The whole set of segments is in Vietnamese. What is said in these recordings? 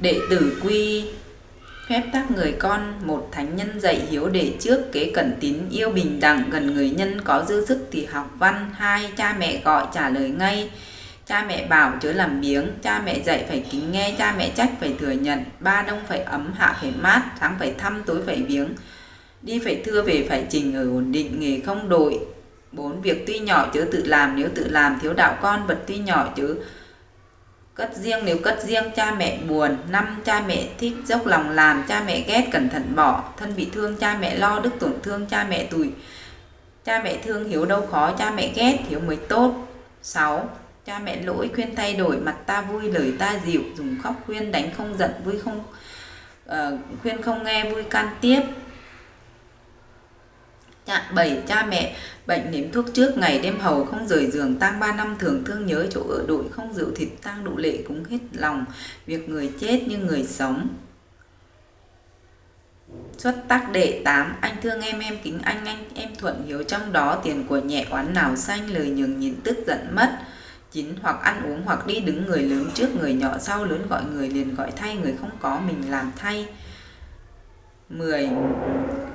Đệ tử quy Phép tác người con, một thánh nhân dạy hiếu để trước kế cẩn tín yêu bình đẳng gần người nhân có dư sức thì học văn. Hai cha mẹ gọi trả lời ngay. Cha mẹ bảo chớ làm biếng. Cha mẹ dạy phải kính nghe. Cha mẹ trách phải thừa nhận. Ba đông phải ấm hạ phải mát. Sáng phải thăm tối phải viếng đi phải thưa về phải trình ở ổn định nghề không đổi. Bốn việc tuy nhỏ chớ tự làm nếu tự làm thiếu đạo con vật tuy nhỏ chớ Cất riêng nếu cất riêng cha mẹ buồn. Năm cha mẹ thích dốc lòng làm cha mẹ ghét cẩn thận bỏ. Thân bị thương cha mẹ lo đức tổn thương cha mẹ tủi. Cha mẹ thương hiếu đâu khó cha mẹ ghét hiếu mới tốt. 6. Cha mẹ lỗi khuyên thay đổi mặt ta vui lời ta dịu. Dùng khóc khuyên đánh không giận vui không uh, khuyên không nghe vui can tiếp. Dạ, Chạm 7. Cha mẹ, bệnh nếm thuốc trước ngày đêm hầu không rời giường, tang 3 năm thường thương nhớ chỗ ở đội không rượu thịt, tang độ lệ cũng hết lòng, việc người chết như người sống Xuất tác đệ 8 Anh thương em em kính anh anh, em thuận hiếu, trong đó tiền của nhẹ oán nào xanh, lời nhường nhịn tức giận mất chín, hoặc ăn uống, hoặc đi đứng người lớn trước, người nhỏ sau lớn gọi người liền gọi thay, người không có mình làm thay 10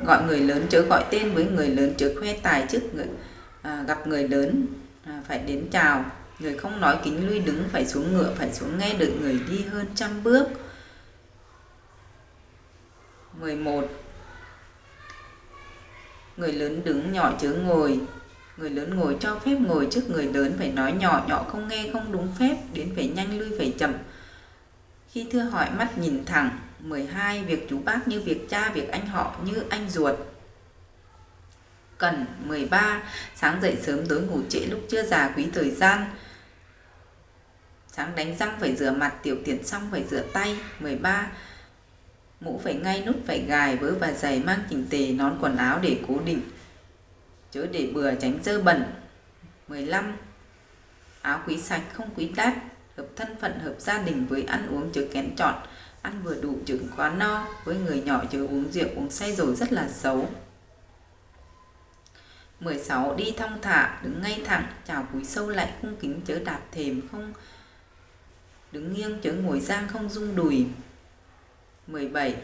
gọi người lớn chớ gọi tên với người lớn chớ khoe tài trước người à, gặp người lớn à, phải đến chào. Người không nói kính lui đứng phải xuống ngựa phải xuống nghe đợi người đi hơn trăm bước. 11 người lớn đứng nhỏ chớ ngồi. Người lớn ngồi cho phép ngồi trước người lớn phải nói nhỏ nhỏ không nghe không đúng phép đến phải nhanh lui phải chậm. Khi thưa hỏi mắt nhìn thẳng 12. Việc chú bác như việc cha, việc anh họ như anh ruột. Cần 13. Sáng dậy sớm tối ngủ trễ lúc chưa già quý thời gian. Sáng đánh răng phải rửa mặt, tiểu tiện xong phải rửa tay. 13. Mũ phải ngay, nút phải gài, vớ và giày mang chỉnh tề, nón quần áo để cố định. Chớ để bừa tránh dơ bẩn. 15. Áo quý sạch không quý đắt, hợp thân phận hợp gia đình với ăn uống chớ kén chọn ăn vừa đủ chừng quá no, với người nhỏ chứ uống rượu, uống say rồi rất là xấu. 16 đi thong thả, đứng ngay thẳng chào cúi sâu lại cung kính chớ đạp thềm không, đứng nghiêng chớ ngồi giang không rung đùi. 17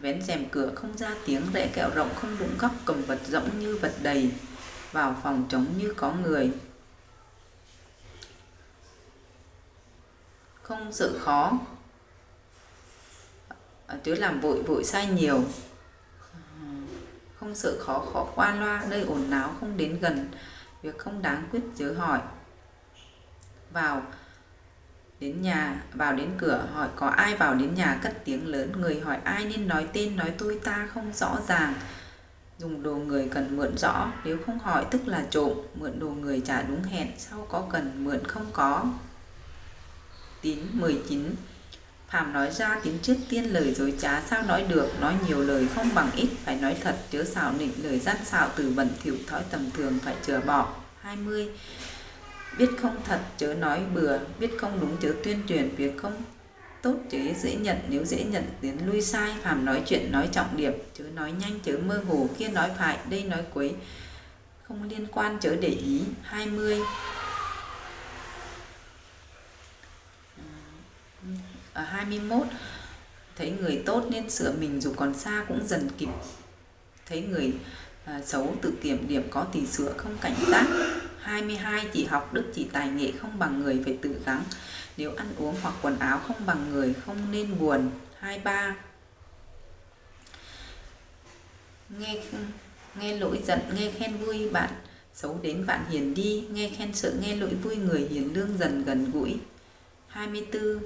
vén rèm cửa không ra tiếng, rẽ kẹo rộng không đụng góc, cầm vật rỗng như vật đầy, vào phòng trống như có người. Không sợ khó. Chứ làm vội vội sai nhiều. Không sợ khó khó qua loa, nơi ồn náo không đến gần. Việc không đáng quyết chớ hỏi. Vào đến nhà, vào đến cửa, hỏi có ai vào đến nhà cất tiếng lớn. Người hỏi ai nên nói tên, nói tôi ta không rõ ràng. Dùng đồ người cần mượn rõ. Nếu không hỏi, tức là trộm. Mượn đồ người trả đúng hẹn. Sau có cần, mượn không có tín 19 Phạm nói ra tiếng trước tiên lời dối trá, sao nói được? Nói nhiều lời không bằng ít, Phải nói thật, chớ xảo nịnh lời gian xạo, từ bẩn thỉu thói tầm thường, phải chừa bỏ. 20 Biết không thật, chớ nói bừa, Biết không đúng chớ tuyên truyền, Việc không tốt chớ dễ nhận, Nếu dễ nhận tiến lui sai. Phạm nói chuyện, nói trọng điểm, Chớ nói nhanh, chớ mơ hồ Kia nói phải, đây nói quấy, Không liên quan, chớ để ý. 20 21 thấy người tốt nên sửa mình dù còn xa cũng dần kịp. Thấy người à, xấu tự kiểm điểm có tỷ sửa không cảnh giác. 22 chỉ học đức chỉ tài nghệ không bằng người phải tự gắng. Nếu ăn uống hoặc quần áo không bằng người không nên buồn. 23 nghe nghe lỗi giận nghe khen vui bạn xấu đến bạn hiền đi. Nghe khen sợ nghe lỗi vui người hiền lương dần gần gũi. 24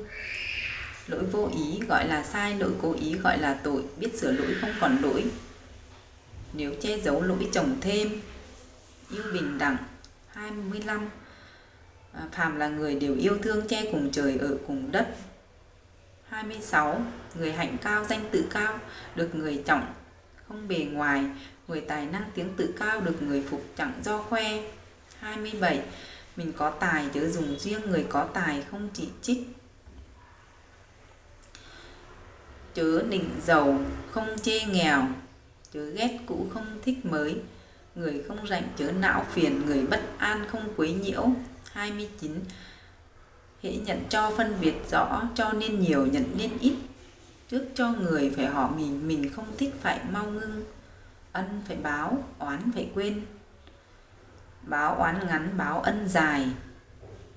lỗi vô ý gọi là sai lỗi cố ý gọi là tội biết sửa lỗi không còn lỗi. Nếu che giấu lỗi chồng thêm yêu bình đẳng. 25 à, phàm là người đều yêu thương che cùng trời ở cùng đất. 26 người hạnh cao danh tự cao được người trọng không bề ngoài. Người tài năng tiếng tự cao được người phục chẳng do khoe. 27 mình có tài chớ dùng riêng người có tài không chỉ trích. Chớ nịnh giàu không chê nghèo chớ ghét cũ không thích mới Người không rảnh chớ não phiền, người bất an không quấy nhiễu. 29. Hễ nhận cho phân biệt rõ, cho nên nhiều nhận nên ít. Trước cho người phải họ mình, mình không thích phải mau ngưng. Ân phải báo, oán phải quên. Báo oán ngắn, báo ân dài.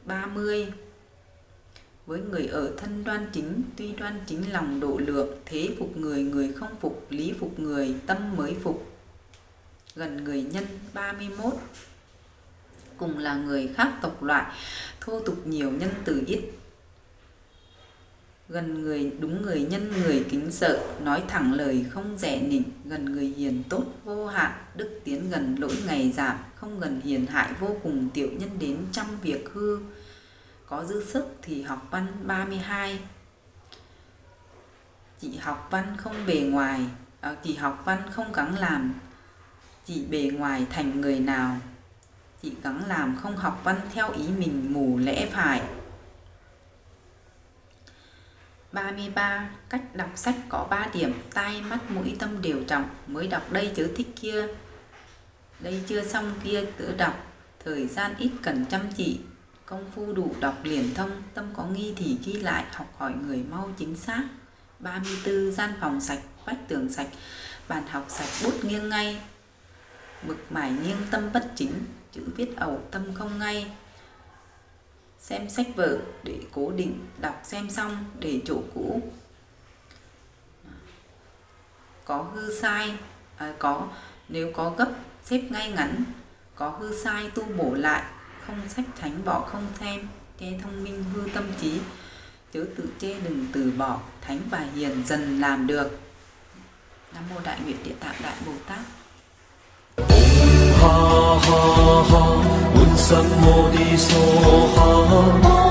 30. Với người ở thân đoan chính, tuy đoan chính lòng độ lượng, thế phục người, người không phục, lý phục người, tâm mới phục. Gần người nhân 31 Cùng là người khác tộc loại, thô tục nhiều nhân từ ít. Gần người đúng người nhân người kính sợ, nói thẳng lời không rẻ nịnh, gần người hiền tốt vô hạn, đức tiến gần lỗi ngày giảm, không gần hiền hại vô cùng tiểu nhân đến trăm việc hư có dư sức thì học văn 32 chị học văn không bề ngoài à, chị học văn không gắng làm chị bề ngoài thành người nào. Chị gắng làm không học văn theo ý mình mù lẽ phải. 33. Cách đọc sách có 3 điểm Tai, mắt, mũi, tâm đều trọng Mới đọc đây chớ thích kia. Đây chưa xong kia tự đọc Thời gian ít cần chăm chỉ. Công phu đủ đọc liền thông, tâm có nghi thì ghi lại, học hỏi người mau chính xác. 34. Gian phòng sạch, vách tường sạch, bàn học sạch, bút nghiêng ngay. Mực mải nghiêng tâm bất chính, chữ viết ẩu tâm không ngay. Xem sách vở để cố định, đọc xem xong để chỗ cũ. Có hư sai, à, có nếu có gấp xếp ngay ngắn, có hư sai tu bổ lại, không sách thánh bỏ không xem kẻ thông minh hư tâm trí. Chớ tự chê đừng từ bỏ thánh và hiền dần làm được. Nam mô đại nguyện địa tạng đại bồ tát. Ha ha ha, un sam mô đi so ha.